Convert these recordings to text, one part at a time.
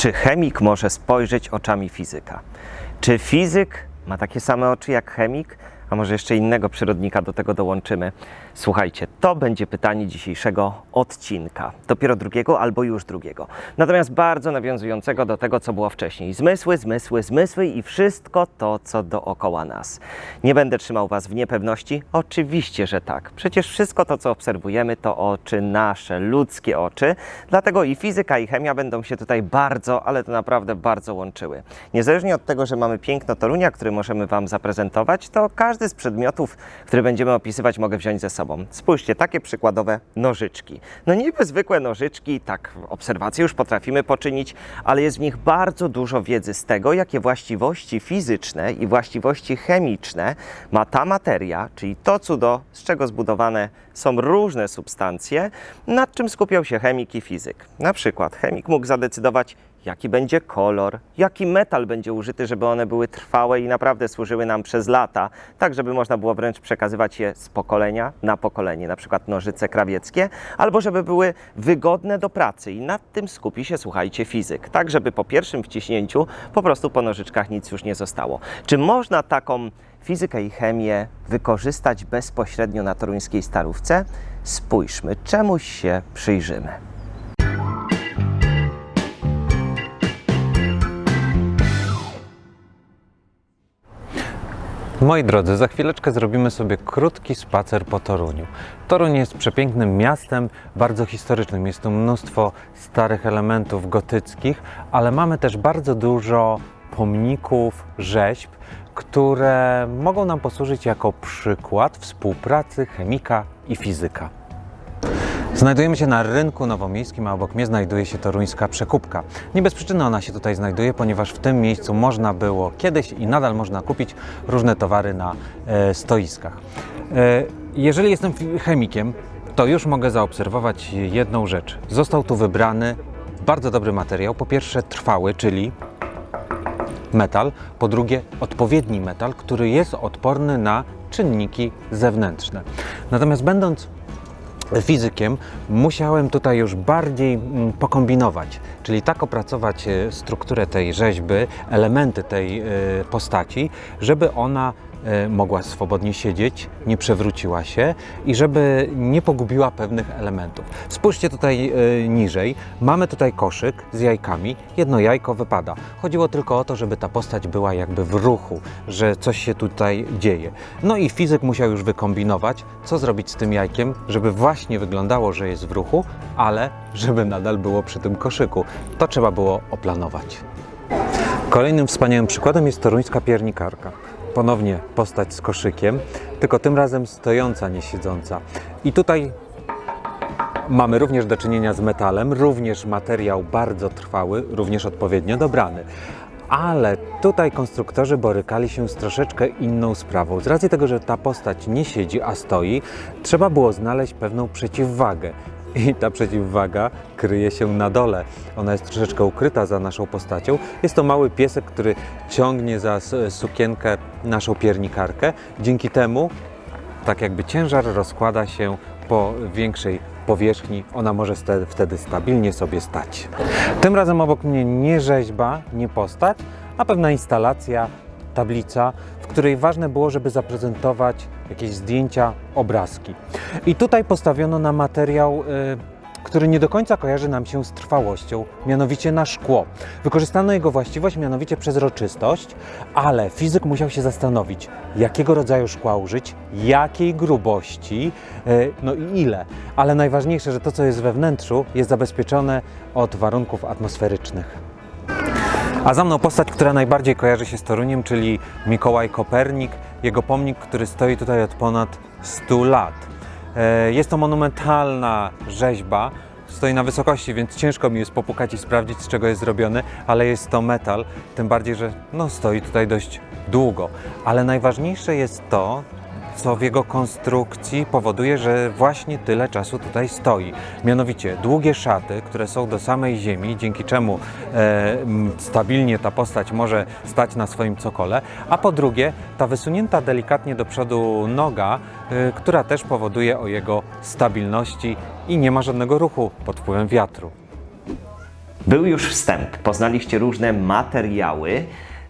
Czy chemik może spojrzeć oczami fizyka? Czy fizyk ma takie same oczy jak chemik? A może jeszcze innego przyrodnika do tego dołączymy? Słuchajcie, to będzie pytanie dzisiejszego odcinka. Dopiero drugiego albo już drugiego. Natomiast bardzo nawiązującego do tego, co było wcześniej. Zmysły, zmysły, zmysły i wszystko to, co dookoła nas. Nie będę trzymał Was w niepewności? Oczywiście, że tak. Przecież wszystko to, co obserwujemy, to oczy nasze, ludzkie oczy. Dlatego i fizyka, i chemia będą się tutaj bardzo, ale to naprawdę bardzo łączyły. Niezależnie od tego, że mamy piękno Torunia, który możemy Wam zaprezentować, to każdy z przedmiotów, które będziemy opisywać, mogę wziąć ze sobą. Spójrzcie, takie przykładowe nożyczki. No niby zwykłe nożyczki, tak obserwacje już potrafimy poczynić, ale jest w nich bardzo dużo wiedzy z tego, jakie właściwości fizyczne i właściwości chemiczne ma ta materia, czyli to cudo, z czego zbudowane są różne substancje, nad czym skupiał się chemik i fizyk. Na przykład chemik mógł zadecydować, jaki będzie kolor, jaki metal będzie użyty, żeby one były trwałe i naprawdę służyły nam przez lata, tak żeby można było wręcz przekazywać je z pokolenia na pokolenie, na przykład nożyce krawieckie, albo żeby były wygodne do pracy i nad tym skupi się, słuchajcie, fizyk, tak żeby po pierwszym wciśnięciu po prostu po nożyczkach nic już nie zostało. Czy można taką fizykę i chemię wykorzystać bezpośrednio na toruńskiej starówce? Spójrzmy, czemuś się przyjrzymy. Moi drodzy, za chwileczkę zrobimy sobie krótki spacer po Toruniu. Toruń jest przepięknym miastem, bardzo historycznym. Jest tu mnóstwo starych elementów gotyckich, ale mamy też bardzo dużo pomników, rzeźb, które mogą nam posłużyć jako przykład współpracy chemika i fizyka. Znajdujemy się na rynku nowomiejskim, a obok mnie znajduje się toruńska przekupka. Nie bez przyczyny ona się tutaj znajduje, ponieważ w tym miejscu można było kiedyś i nadal można kupić różne towary na e, stoiskach. E, jeżeli jestem chemikiem, to już mogę zaobserwować jedną rzecz. Został tu wybrany bardzo dobry materiał. Po pierwsze trwały, czyli metal, po drugie odpowiedni metal, który jest odporny na czynniki zewnętrzne. Natomiast będąc fizykiem, musiałem tutaj już bardziej mm, pokombinować, czyli tak opracować e, strukturę tej rzeźby, elementy tej e, postaci, żeby ona mogła swobodnie siedzieć, nie przewróciła się i żeby nie pogubiła pewnych elementów. Spójrzcie tutaj niżej. Mamy tutaj koszyk z jajkami. Jedno jajko wypada. Chodziło tylko o to, żeby ta postać była jakby w ruchu, że coś się tutaj dzieje. No i fizyk musiał już wykombinować, co zrobić z tym jajkiem, żeby właśnie wyglądało, że jest w ruchu, ale żeby nadal było przy tym koszyku. To trzeba było oplanować. Kolejnym wspaniałym przykładem jest toruńska piernikarka. Ponownie postać z koszykiem, tylko tym razem stojąca, nie siedząca. I tutaj mamy również do czynienia z metalem, również materiał bardzo trwały, również odpowiednio dobrany. Ale tutaj konstruktorzy borykali się z troszeczkę inną sprawą. Z racji tego, że ta postać nie siedzi, a stoi, trzeba było znaleźć pewną przeciwwagę. I ta przeciwwaga kryje się na dole. Ona jest troszeczkę ukryta za naszą postacią. Jest to mały piesek, który ciągnie za sukienkę naszą piernikarkę. Dzięki temu tak jakby ciężar rozkłada się po większej powierzchni, ona może wtedy stabilnie sobie stać. Tym razem obok mnie nie rzeźba, nie postać, a pewna instalacja, tablica, której ważne było, żeby zaprezentować jakieś zdjęcia, obrazki. I tutaj postawiono na materiał y, który nie do końca kojarzy nam się z trwałością, mianowicie na szkło. Wykorzystano jego właściwość, mianowicie przezroczystość, ale fizyk musiał się zastanowić, jakiego rodzaju szkła użyć, jakiej grubości, e, no i ile. Ale najważniejsze, że to, co jest we wnętrzu, jest zabezpieczone od warunków atmosferycznych. A za mną postać, która najbardziej kojarzy się z Toruniem, czyli Mikołaj Kopernik, jego pomnik, który stoi tutaj od ponad 100 lat. E, jest to monumentalna rzeźba, stoi na wysokości, więc ciężko mi jest popukać i sprawdzić, z czego jest zrobiony, ale jest to metal, tym bardziej, że no, stoi tutaj dość długo. Ale najważniejsze jest to, co w jego konstrukcji powoduje, że właśnie tyle czasu tutaj stoi. Mianowicie długie szaty, które są do samej ziemi, dzięki czemu e, stabilnie ta postać może stać na swoim cokole, a po drugie ta wysunięta delikatnie do przodu noga, e, która też powoduje o jego stabilności i nie ma żadnego ruchu pod wpływem wiatru. Był już wstęp, poznaliście różne materiały,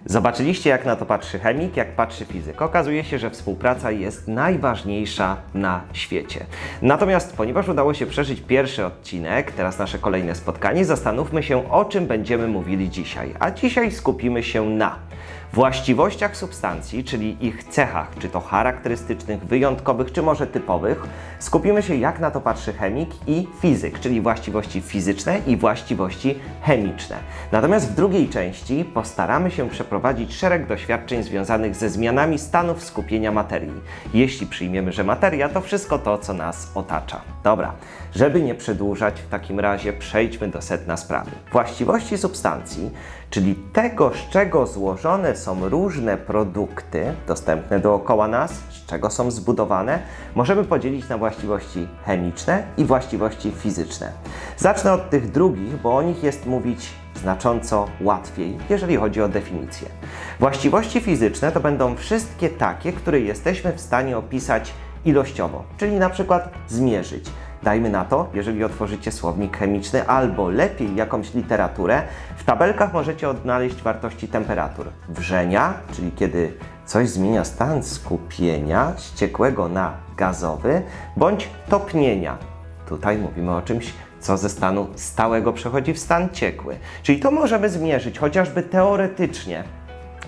zobaczyliście jak na to patrzy chemik, jak patrzy fizyk. Okazuje się, że współpraca jest najważniejsza na świecie. Natomiast ponieważ udało się przeżyć pierwszy odcinek, teraz nasze kolejne spotkanie, zastanówmy się o czym będziemy mówili dzisiaj. A dzisiaj skupimy się na właściwościach substancji, czyli ich cechach, czy to charakterystycznych, wyjątkowych, czy może typowych. Skupimy się, jak na to patrzy chemik i fizyk, czyli właściwości fizyczne i właściwości chemiczne. Natomiast w drugiej części postaramy się przeprowadzić szereg doświadczeń związanych ze zmianami stanów skupienia materii. Jeśli przyjmiemy, że materia to wszystko to, co nas otacza. Dobra, żeby nie przedłużać, w takim razie przejdźmy do sedna sprawy. Właściwości substancji, czyli tego, z czego złożone są różne produkty dostępne dookoła nas, z czego są zbudowane, możemy podzielić na właściwości chemiczne i właściwości fizyczne. Zacznę od tych drugich, bo o nich jest mówić znacząco łatwiej, jeżeli chodzi o definicję. Właściwości fizyczne to będą wszystkie takie, które jesteśmy w stanie opisać ilościowo, czyli na przykład zmierzyć. Dajmy na to, jeżeli otworzycie słownik chemiczny albo lepiej jakąś literaturę, w tabelkach możecie odnaleźć wartości temperatur wrzenia, czyli kiedy coś zmienia stan skupienia z ciekłego na gazowy, bądź topnienia. Tutaj mówimy o czymś, co ze stanu stałego przechodzi w stan ciekły. Czyli to możemy zmierzyć chociażby teoretycznie.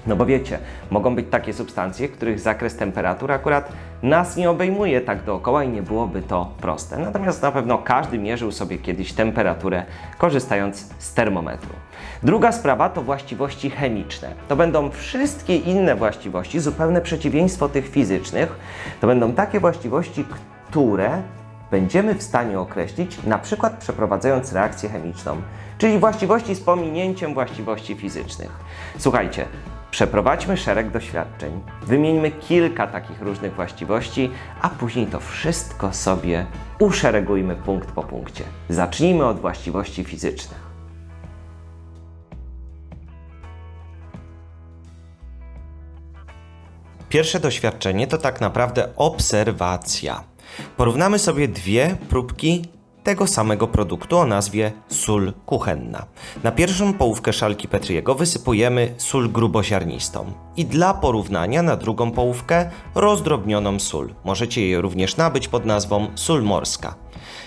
No bo wiecie, mogą być takie substancje, których zakres temperatur akurat nas nie obejmuje tak dookoła i nie byłoby to proste. Natomiast na pewno każdy mierzył sobie kiedyś temperaturę korzystając z termometru. Druga sprawa to właściwości chemiczne. To będą wszystkie inne właściwości, zupełne przeciwieństwo tych fizycznych. To będą takie właściwości, które będziemy w stanie określić na przykład przeprowadzając reakcję chemiczną, czyli właściwości z pominięciem właściwości fizycznych. Słuchajcie, przeprowadźmy szereg doświadczeń, wymieńmy kilka takich różnych właściwości, a później to wszystko sobie uszeregujmy punkt po punkcie. Zacznijmy od właściwości fizycznych. Pierwsze doświadczenie to tak naprawdę obserwacja. Porównamy sobie dwie próbki tego samego produktu o nazwie sól kuchenna. Na pierwszą połówkę szalki Petriego wysypujemy sól gruboziarnistą i dla porównania na drugą połówkę rozdrobnioną sól. Możecie jej również nabyć pod nazwą sól morska.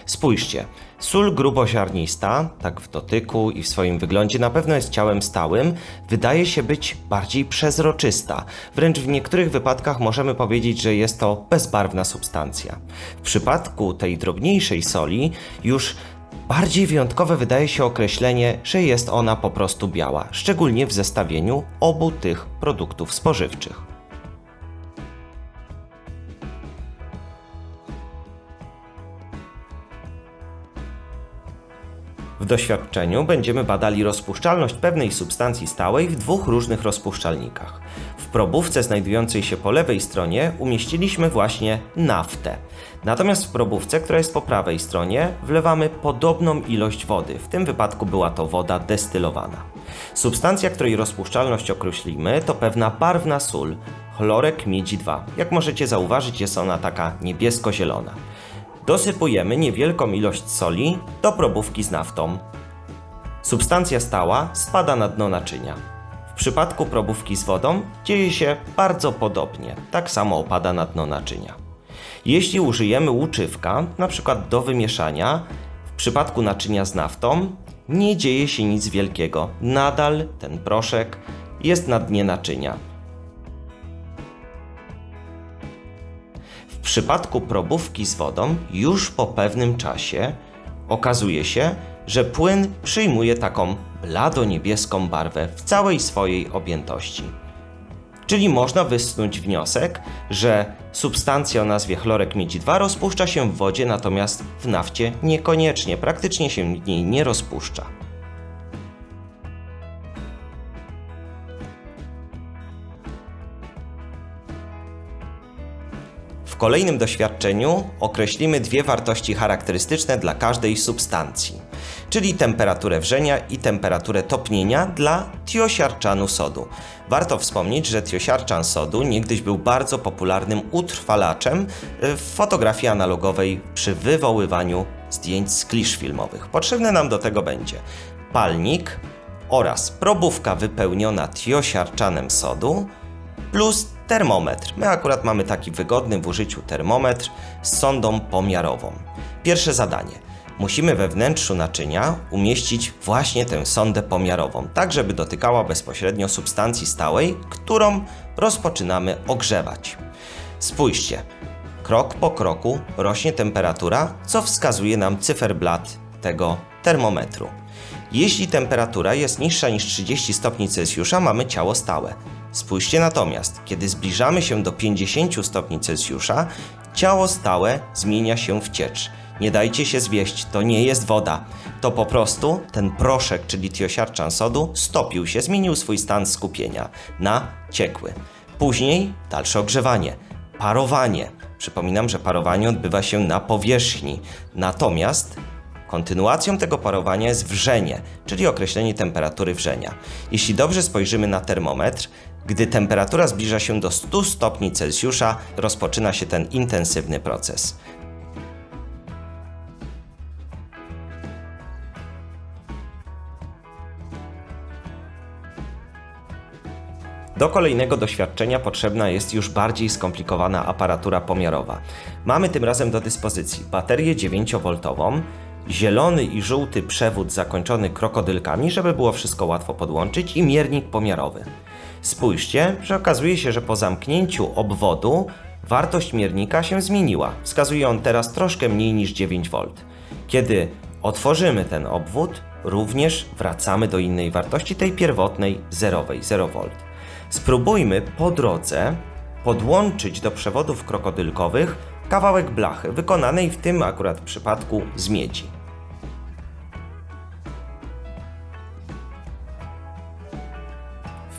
Spójrzcie, sól gruboziarnista, tak w dotyku i w swoim wyglądzie na pewno jest ciałem stałym, wydaje się być bardziej przezroczysta. Wręcz w niektórych wypadkach możemy powiedzieć, że jest to bezbarwna substancja. W przypadku tej drobniejszej soli już Bardziej wyjątkowe wydaje się określenie, że jest ona po prostu biała, szczególnie w zestawieniu obu tych produktów spożywczych. W doświadczeniu będziemy badali rozpuszczalność pewnej substancji stałej w dwóch różnych rozpuszczalnikach. W probówce znajdującej się po lewej stronie umieściliśmy właśnie naftę. Natomiast w probówce, która jest po prawej stronie, wlewamy podobną ilość wody. W tym wypadku była to woda destylowana. Substancja, której rozpuszczalność określimy, to pewna barwna sól, chlorek miedzi 2. Jak możecie zauważyć, jest ona taka niebiesko-zielona. Dosypujemy niewielką ilość soli do probówki z naftą. Substancja stała spada na dno naczynia. W przypadku probówki z wodą dzieje się bardzo podobnie, tak samo opada na dno naczynia. Jeśli użyjemy łuczywka, np. do wymieszania, w przypadku naczynia z naftą nie dzieje się nic wielkiego. Nadal ten proszek jest na dnie naczynia. Przypadku probówki z wodą, już po pewnym czasie okazuje się, że płyn przyjmuje taką blado-niebieską barwę w całej swojej objętości. Czyli można wysnuć wniosek, że substancja o nazwie chlorek miedzi 2 rozpuszcza się w wodzie, natomiast w nafcie niekoniecznie, praktycznie się w niej nie rozpuszcza. W kolejnym doświadczeniu określimy dwie wartości charakterystyczne dla każdej substancji, czyli temperaturę wrzenia i temperaturę topnienia dla tiosiarczanu sodu. Warto wspomnieć, że tiosiarczan sodu niegdyś był bardzo popularnym utrwalaczem w fotografii analogowej przy wywoływaniu zdjęć z klisz filmowych. Potrzebne nam do tego będzie palnik oraz probówka wypełniona tiosiarczanem sodu plus termometr. My akurat mamy taki wygodny w użyciu termometr z sondą pomiarową. Pierwsze zadanie. Musimy we wnętrzu naczynia umieścić właśnie tę sondę pomiarową, tak żeby dotykała bezpośrednio substancji stałej, którą rozpoczynamy ogrzewać. Spójrzcie, krok po kroku rośnie temperatura, co wskazuje nam cyferblat tego termometru. Jeśli temperatura jest niższa niż 30 stopni Celsjusza, mamy ciało stałe. Spójrzcie natomiast, kiedy zbliżamy się do 50 stopni Celsjusza, ciało stałe zmienia się w ciecz. Nie dajcie się zwieść, to nie jest woda. To po prostu ten proszek, czyli tiosiarczan sodu, stopił się, zmienił swój stan skupienia na ciekły. Później dalsze ogrzewanie, parowanie. Przypominam, że parowanie odbywa się na powierzchni. Natomiast Kontynuacją tego parowania jest wrzenie, czyli określenie temperatury wrzenia. Jeśli dobrze spojrzymy na termometr, gdy temperatura zbliża się do 100 stopni Celsjusza, rozpoczyna się ten intensywny proces. Do kolejnego doświadczenia potrzebna jest już bardziej skomplikowana aparatura pomiarowa. Mamy tym razem do dyspozycji baterię 9V, zielony i żółty przewód zakończony krokodylkami, żeby było wszystko łatwo podłączyć i miernik pomiarowy. Spójrzcie, że okazuje się, że po zamknięciu obwodu wartość miernika się zmieniła. Wskazuje on teraz troszkę mniej niż 9V. Kiedy otworzymy ten obwód, również wracamy do innej wartości, tej pierwotnej zerowej, 0V. Spróbujmy po drodze podłączyć do przewodów krokodylkowych kawałek blachy, wykonanej w tym akurat przypadku z miedzi.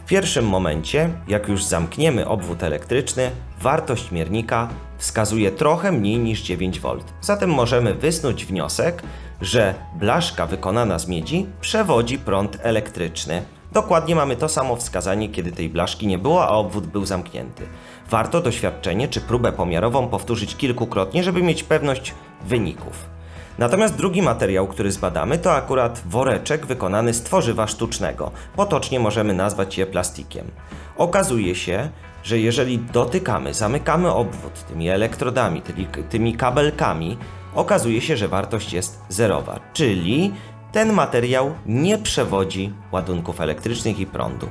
W pierwszym momencie, jak już zamkniemy obwód elektryczny, wartość miernika wskazuje trochę mniej niż 9V. Zatem możemy wysnuć wniosek, że blaszka wykonana z miedzi przewodzi prąd elektryczny. Dokładnie mamy to samo wskazanie, kiedy tej blaszki nie było, a obwód był zamknięty. Warto doświadczenie czy próbę pomiarową powtórzyć kilkukrotnie, żeby mieć pewność wyników. Natomiast drugi materiał, który zbadamy, to akurat woreczek wykonany z tworzywa sztucznego. Potocznie możemy nazwać je plastikiem. Okazuje się, że jeżeli dotykamy, zamykamy obwód tymi elektrodami, tymi, tymi kabelkami, okazuje się, że wartość jest zerowa, czyli ten materiał nie przewodzi ładunków elektrycznych i prądu.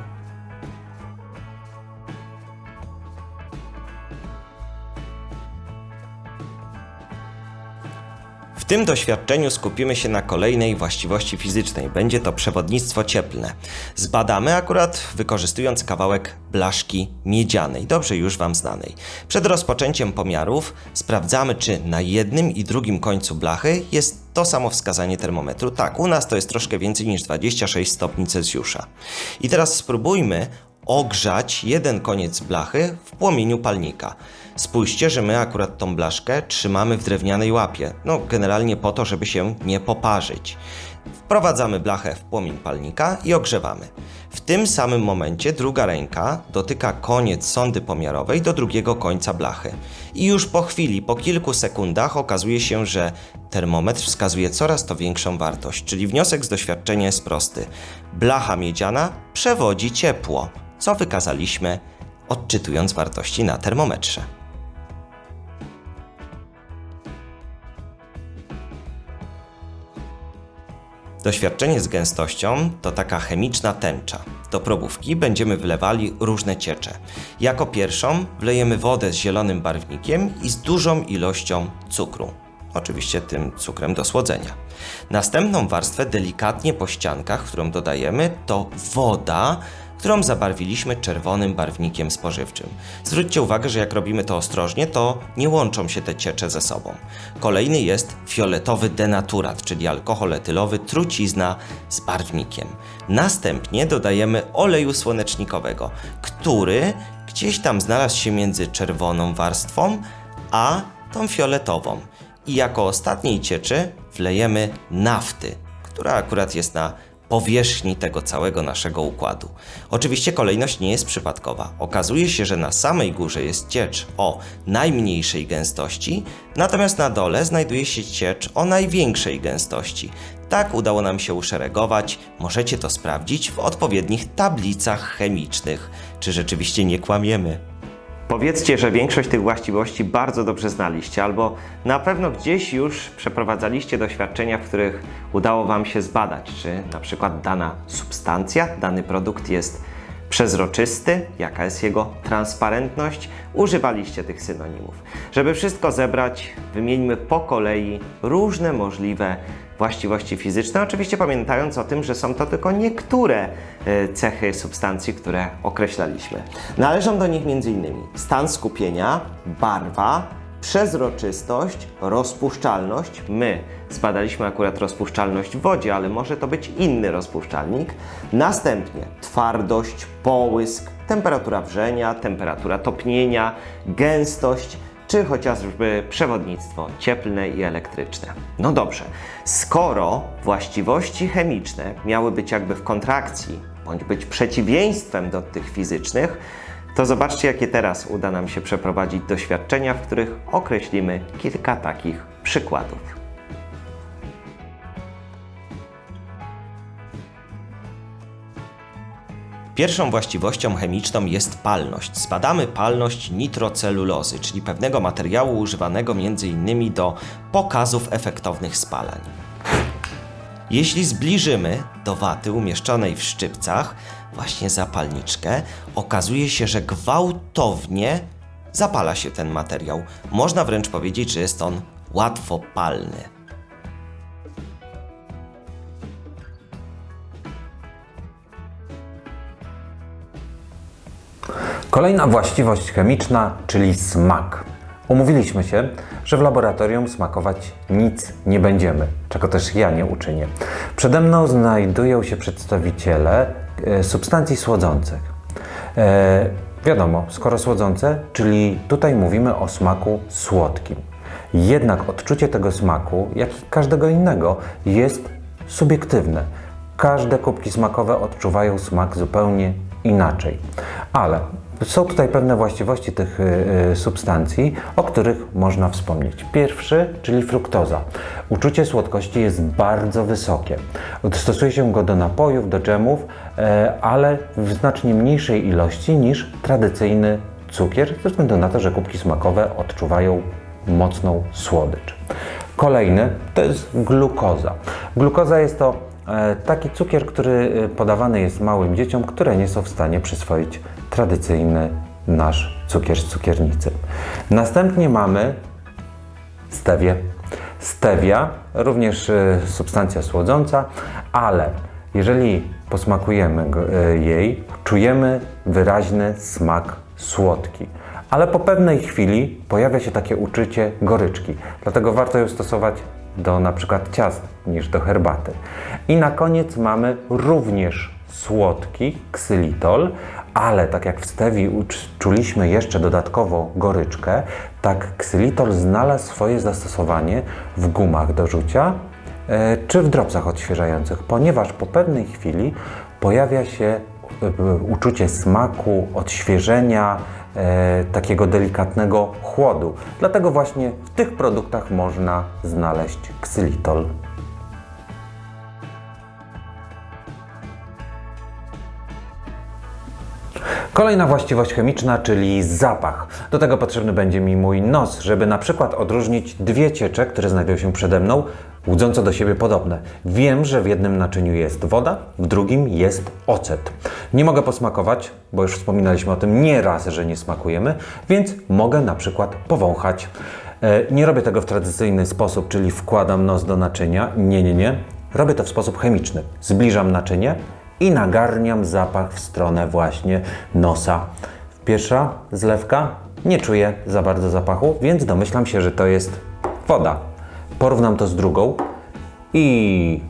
W tym doświadczeniu skupimy się na kolejnej właściwości fizycznej. Będzie to przewodnictwo cieplne. Zbadamy akurat wykorzystując kawałek blaszki miedzianej, dobrze już Wam znanej. Przed rozpoczęciem pomiarów sprawdzamy, czy na jednym i drugim końcu blachy jest to samo wskazanie termometru. Tak, u nas to jest troszkę więcej niż 26 stopni Celsjusza. I teraz spróbujmy ogrzać jeden koniec blachy w płomieniu palnika. Spójrzcie, że my akurat tą blaszkę trzymamy w drewnianej łapie. No, generalnie po to, żeby się nie poparzyć. Wprowadzamy blachę w płomień palnika i ogrzewamy. W tym samym momencie druga ręka dotyka koniec sondy pomiarowej do drugiego końca blachy. I już po chwili, po kilku sekundach okazuje się, że termometr wskazuje coraz to większą wartość, czyli wniosek z doświadczenia jest prosty. Blacha miedziana przewodzi ciepło, co wykazaliśmy odczytując wartości na termometrze. Doświadczenie z gęstością to taka chemiczna tęcza. Do probówki będziemy wlewali różne ciecze. Jako pierwszą wlejemy wodę z zielonym barwnikiem i z dużą ilością cukru. Oczywiście tym cukrem do słodzenia. Następną warstwę delikatnie po ściankach, którą dodajemy, to woda, którą zabarwiliśmy czerwonym barwnikiem spożywczym. Zwróćcie uwagę, że jak robimy to ostrożnie, to nie łączą się te ciecze ze sobą. Kolejny jest fioletowy denaturat, czyli alkohol etylowy, trucizna z barwnikiem. Następnie dodajemy oleju słonecznikowego, który gdzieś tam znalazł się między czerwoną warstwą a tą fioletową. I jako ostatniej cieczy wlejemy nafty, która akurat jest na powierzchni tego całego naszego układu. Oczywiście kolejność nie jest przypadkowa. Okazuje się, że na samej górze jest ciecz o najmniejszej gęstości, natomiast na dole znajduje się ciecz o największej gęstości. Tak udało nam się uszeregować. Możecie to sprawdzić w odpowiednich tablicach chemicznych. Czy rzeczywiście nie kłamiemy? Powiedzcie, że większość tych właściwości bardzo dobrze znaliście, albo na pewno gdzieś już przeprowadzaliście doświadczenia, w których udało Wam się zbadać, czy na przykład dana substancja, dany produkt jest przezroczysty, jaka jest jego transparentność. Używaliście tych synonimów. Żeby wszystko zebrać, wymieńmy po kolei różne możliwe właściwości fizyczne, oczywiście pamiętając o tym, że są to tylko niektóre e, cechy substancji, które określaliśmy. Należą do nich m.in. stan skupienia, barwa, przezroczystość, rozpuszczalność. My zbadaliśmy akurat rozpuszczalność w wodzie, ale może to być inny rozpuszczalnik. Następnie twardość, połysk, temperatura wrzenia, temperatura topnienia, gęstość, czy chociażby przewodnictwo cieplne i elektryczne. No dobrze, skoro właściwości chemiczne miały być jakby w kontrakcji, bądź być przeciwieństwem do tych fizycznych, to zobaczcie, jakie teraz uda nam się przeprowadzić doświadczenia, w których określimy kilka takich przykładów. Pierwszą właściwością chemiczną jest palność. Zbadamy palność nitrocelulozy, czyli pewnego materiału używanego m.in. do pokazów efektownych spalań. Jeśli zbliżymy do waty umieszczonej w szczypcach właśnie zapalniczkę, okazuje się, że gwałtownie zapala się ten materiał. Można wręcz powiedzieć, że jest on łatwopalny. Kolejna właściwość chemiczna, czyli smak. Umówiliśmy się, że w laboratorium smakować nic nie będziemy, czego też ja nie uczynię. Przede mną znajdują się przedstawiciele e, substancji słodzących. E, wiadomo, skoro słodzące, czyli tutaj mówimy o smaku słodkim. Jednak odczucie tego smaku, jak i każdego innego, jest subiektywne. Każde kubki smakowe odczuwają smak zupełnie inaczej. Ale są tutaj pewne właściwości tych y, y, substancji, o których można wspomnieć. Pierwszy, czyli fruktoza. Uczucie słodkości jest bardzo wysokie. Stosuje się go do napojów, do dżemów, e, ale w znacznie mniejszej ilości niż tradycyjny cukier, ze względu na to, że kubki smakowe odczuwają mocną słodycz. Kolejny to jest glukoza. Glukoza jest to e, taki cukier, który e, podawany jest małym dzieciom, które nie są w stanie przyswoić tradycyjny nasz cukier z cukiernicy. Następnie mamy stewię. Stevia, również e, substancja słodząca, ale jeżeli posmakujemy e, jej, czujemy wyraźny smak słodki. Ale po pewnej chwili pojawia się takie uczucie goryczki. Dlatego warto ją stosować do na przykład ciast niż do herbaty. I na koniec mamy również słodki ksylitol, ale tak jak w stewi czuliśmy jeszcze dodatkowo goryczkę, tak ksylitol znalazł swoje zastosowanie w gumach do rzucia e, czy w dropsach odświeżających, ponieważ po pewnej chwili pojawia się e, uczucie smaku, odświeżenia, e, takiego delikatnego chłodu. Dlatego właśnie w tych produktach można znaleźć ksylitol. Kolejna właściwość chemiczna, czyli zapach. Do tego potrzebny będzie mi mój nos, żeby na przykład odróżnić dwie ciecze, które znajdują się przede mną, łudząco do siebie podobne. Wiem, że w jednym naczyniu jest woda, w drugim jest ocet. Nie mogę posmakować, bo już wspominaliśmy o tym nieraz, że nie smakujemy, więc mogę na przykład powąchać. E, Nie robię tego w tradycyjny sposób, czyli wkładam nos do naczynia. Nie, nie, nie. Robię to w sposób chemiczny. Zbliżam naczynie i nagarniam zapach w stronę właśnie nosa. Pierwsza zlewka, nie czuję za bardzo zapachu, więc domyślam się, że to jest woda. Porównam to z drugą i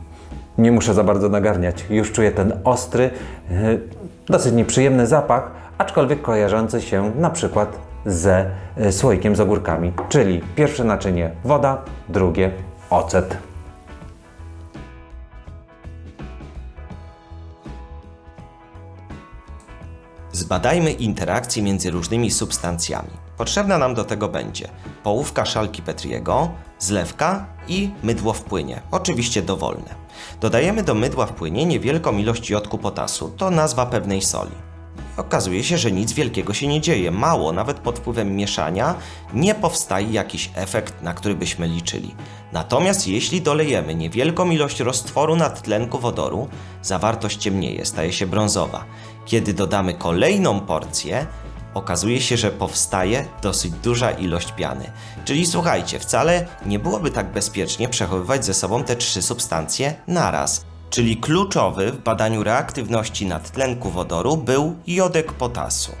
nie muszę za bardzo nagarniać. Już czuję ten ostry, yy, dosyć nieprzyjemny zapach, aczkolwiek kojarzący się na przykład ze yy, słoikiem z ogórkami. Czyli pierwsze naczynie woda, drugie ocet. Zbadajmy interakcje między różnymi substancjami. Potrzebna nam do tego będzie połówka szalki Petriego, zlewka i mydło w płynie, oczywiście dowolne. Dodajemy do mydła w płynie niewielką ilość jodku potasu, to nazwa pewnej soli. Okazuje się, że nic wielkiego się nie dzieje. Mało, nawet pod wpływem mieszania, nie powstaje jakiś efekt, na który byśmy liczyli. Natomiast jeśli dolejemy niewielką ilość roztworu nadtlenku wodoru, zawartość ciemnieje, staje się brązowa. Kiedy dodamy kolejną porcję, okazuje się, że powstaje dosyć duża ilość piany. Czyli słuchajcie, wcale nie byłoby tak bezpiecznie przechowywać ze sobą te trzy substancje naraz. Czyli kluczowy w badaniu reaktywności nadtlenku wodoru był jodek potasu.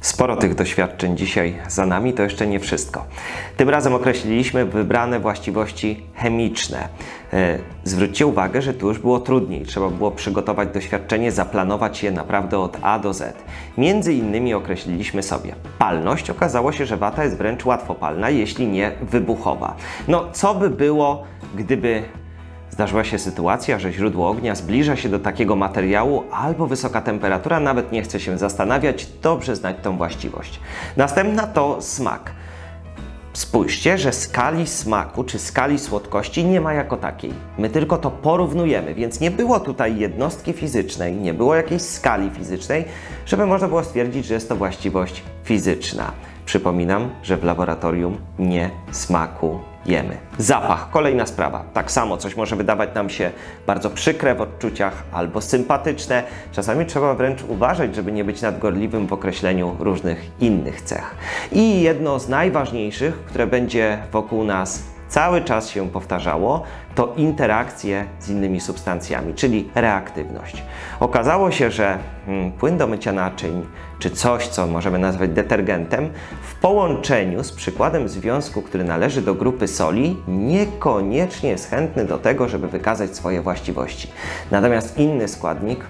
Sporo tych doświadczeń dzisiaj za nami, to jeszcze nie wszystko. Tym razem określiliśmy wybrane właściwości chemiczne. E, Zwróćcie uwagę, że tu już było trudniej. Trzeba było przygotować doświadczenie, zaplanować je naprawdę od A do Z. Między innymi określiliśmy sobie palność. Okazało się, że wata jest wręcz łatwopalna, jeśli nie wybuchowa. No, co by było, gdyby Zdarzyła się sytuacja, że źródło ognia zbliża się do takiego materiału albo wysoka temperatura, nawet nie chce się zastanawiać, dobrze znać tą właściwość. Następna to smak. Spójrzcie, że skali smaku czy skali słodkości nie ma jako takiej. My tylko to porównujemy, więc nie było tutaj jednostki fizycznej, nie było jakiejś skali fizycznej, żeby można było stwierdzić, że jest to właściwość fizyczna. Przypominam, że w laboratorium nie smakujemy. Zapach, kolejna sprawa. Tak samo coś może wydawać nam się bardzo przykre w odczuciach albo sympatyczne. Czasami trzeba wręcz uważać, żeby nie być nadgorliwym w określeniu różnych innych cech. I jedno z najważniejszych, które będzie wokół nas cały czas się powtarzało, to interakcje z innymi substancjami, czyli reaktywność. Okazało się, że hmm, płyn do mycia naczyń, czy coś, co możemy nazwać detergentem, w połączeniu z przykładem związku, który należy do grupy soli, niekoniecznie jest chętny do tego, żeby wykazać swoje właściwości. Natomiast inny składnik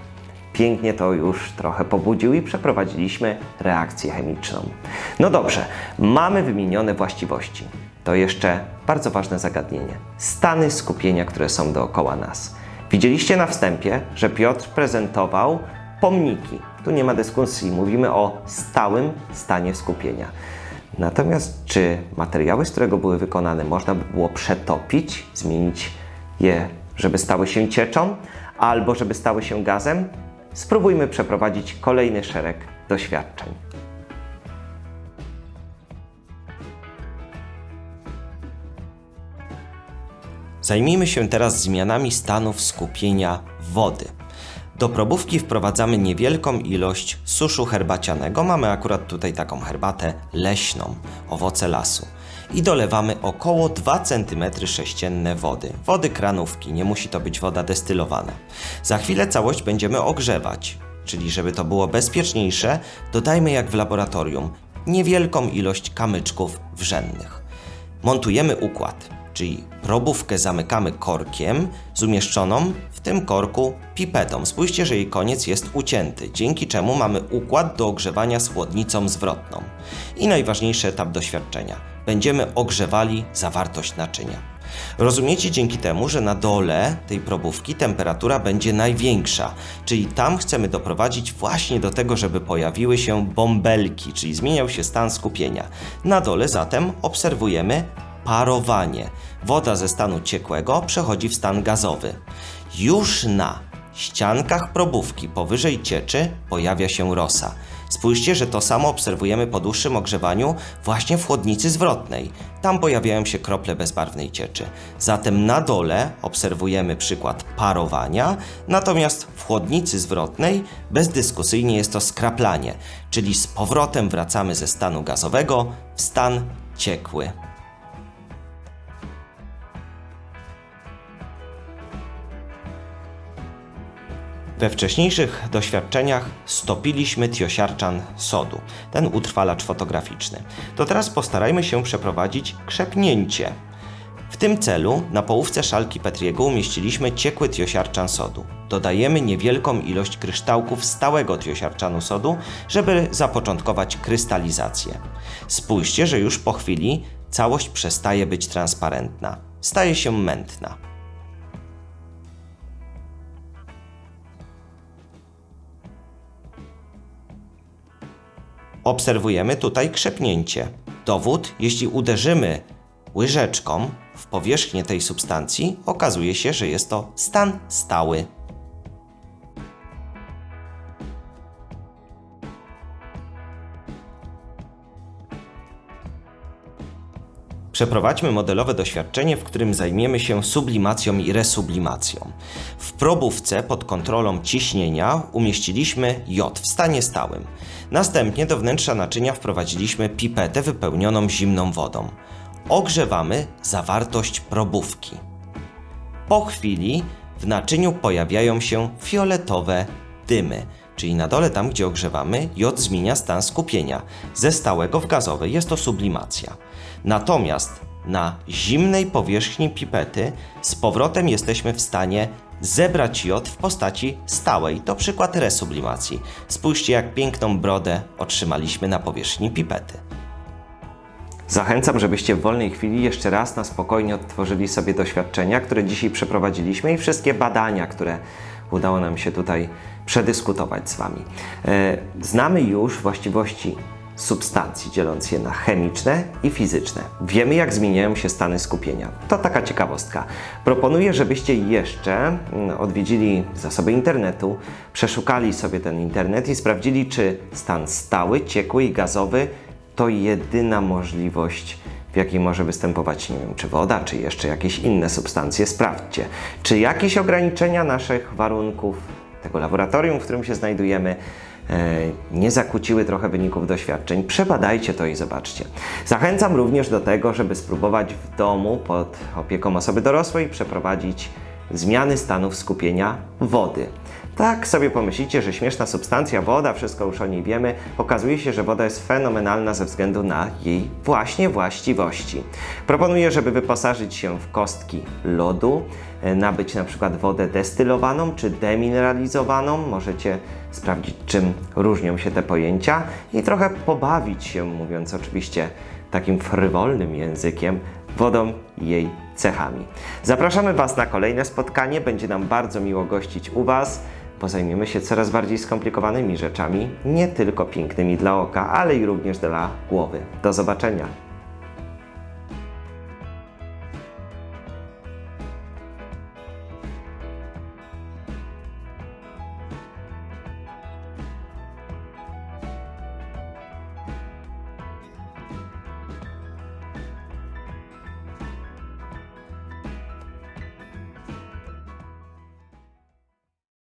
pięknie to już trochę pobudził i przeprowadziliśmy reakcję chemiczną. No dobrze, mamy wymienione właściwości. To jeszcze bardzo ważne zagadnienie. Stany skupienia, które są dookoła nas. Widzieliście na wstępie, że Piotr prezentował pomniki. Tu nie ma dyskusji, mówimy o stałym stanie skupienia. Natomiast czy materiały, z którego były wykonane, można by było przetopić, zmienić je, żeby stały się cieczą, albo żeby stały się gazem? Spróbujmy przeprowadzić kolejny szereg doświadczeń. Zajmijmy się teraz zmianami stanów skupienia wody. Do probówki wprowadzamy niewielką ilość suszu herbacianego. Mamy akurat tutaj taką herbatę leśną, owoce lasu. I dolewamy około 2 cm sześcienne wody. Wody kranówki, nie musi to być woda destylowana. Za chwilę całość będziemy ogrzewać, czyli żeby to było bezpieczniejsze, dodajmy jak w laboratorium niewielką ilość kamyczków wrzennych. Montujemy układ, czyli probówkę zamykamy korkiem z umieszczoną w tym korku pipetą. Spójrzcie, że jej koniec jest ucięty, dzięki czemu mamy układ do ogrzewania z chłodnicą zwrotną. I najważniejszy etap doświadczenia. Będziemy ogrzewali zawartość naczynia. Rozumiecie dzięki temu, że na dole tej probówki temperatura będzie największa, czyli tam chcemy doprowadzić właśnie do tego, żeby pojawiły się bąbelki, czyli zmieniał się stan skupienia. Na dole zatem obserwujemy parowanie. Woda ze stanu ciekłego przechodzi w stan gazowy. Już na ściankach probówki powyżej cieczy pojawia się rosa. Spójrzcie, że to samo obserwujemy po dłuższym ogrzewaniu właśnie w chłodnicy zwrotnej. Tam pojawiają się krople bezbarwnej cieczy. Zatem na dole obserwujemy przykład parowania, natomiast w chłodnicy zwrotnej bezdyskusyjnie jest to skraplanie, czyli z powrotem wracamy ze stanu gazowego w stan ciekły. We wcześniejszych doświadczeniach stopiliśmy tiosiarczan sodu, ten utrwalacz fotograficzny. To teraz postarajmy się przeprowadzić krzepnięcie. W tym celu na połówce szalki Petriego umieściliśmy ciekły tiosiarczan sodu. Dodajemy niewielką ilość kryształków stałego tiosiarczanu sodu, żeby zapoczątkować krystalizację. Spójrzcie, że już po chwili całość przestaje być transparentna, staje się mętna. Obserwujemy tutaj krzepnięcie. Dowód, jeśli uderzymy łyżeczką w powierzchnię tej substancji, okazuje się, że jest to stan stały. Przeprowadźmy modelowe doświadczenie, w którym zajmiemy się sublimacją i resublimacją. W probówce pod kontrolą ciśnienia umieściliśmy jod w stanie stałym. Następnie do wnętrza naczynia wprowadziliśmy pipetę wypełnioną zimną wodą. Ogrzewamy zawartość probówki. Po chwili w naczyniu pojawiają się fioletowe dymy, czyli na dole tam, gdzie ogrzewamy, jod zmienia stan skupienia ze stałego w gazowy. Jest to sublimacja. Natomiast na zimnej powierzchni pipety z powrotem jesteśmy w stanie zebrać jod w postaci stałej. To przykład resublimacji. Spójrzcie, jak piękną brodę otrzymaliśmy na powierzchni pipety. Zachęcam, żebyście w wolnej chwili jeszcze raz na spokojnie odtworzyli sobie doświadczenia, które dzisiaj przeprowadziliśmy i wszystkie badania, które udało nam się tutaj przedyskutować z Wami. E, Znamy już właściwości substancji, dzieląc je na chemiczne i fizyczne. Wiemy, jak zmieniają się stany skupienia. To taka ciekawostka. Proponuję, żebyście jeszcze mm, odwiedzili zasoby internetu, przeszukali sobie ten internet i sprawdzili, czy stan stały, ciekły i gazowy to jedyna możliwość, w jakiej może występować, nie wiem, czy woda, czy jeszcze jakieś inne substancje. Sprawdźcie, czy jakieś ograniczenia naszych warunków, tego laboratorium, w którym się znajdujemy, nie zakłóciły trochę wyników doświadczeń. Przebadajcie to i zobaczcie. Zachęcam również do tego, żeby spróbować w domu pod opieką osoby dorosłej przeprowadzić zmiany stanów skupienia wody. Tak sobie pomyślicie, że śmieszna substancja, woda, wszystko już o niej wiemy. Okazuje się, że woda jest fenomenalna ze względu na jej właśnie właściwości. Proponuję, żeby wyposażyć się w kostki lodu, e, nabyć na przykład wodę destylowaną czy demineralizowaną. Możecie sprawdzić, czym różnią się te pojęcia i trochę pobawić się, mówiąc oczywiście takim frywolnym językiem, wodą i jej cechami. Zapraszamy Was na kolejne spotkanie. Będzie nam bardzo miło gościć u Was, bo zajmiemy się coraz bardziej skomplikowanymi rzeczami, nie tylko pięknymi dla oka, ale i również dla głowy. Do zobaczenia.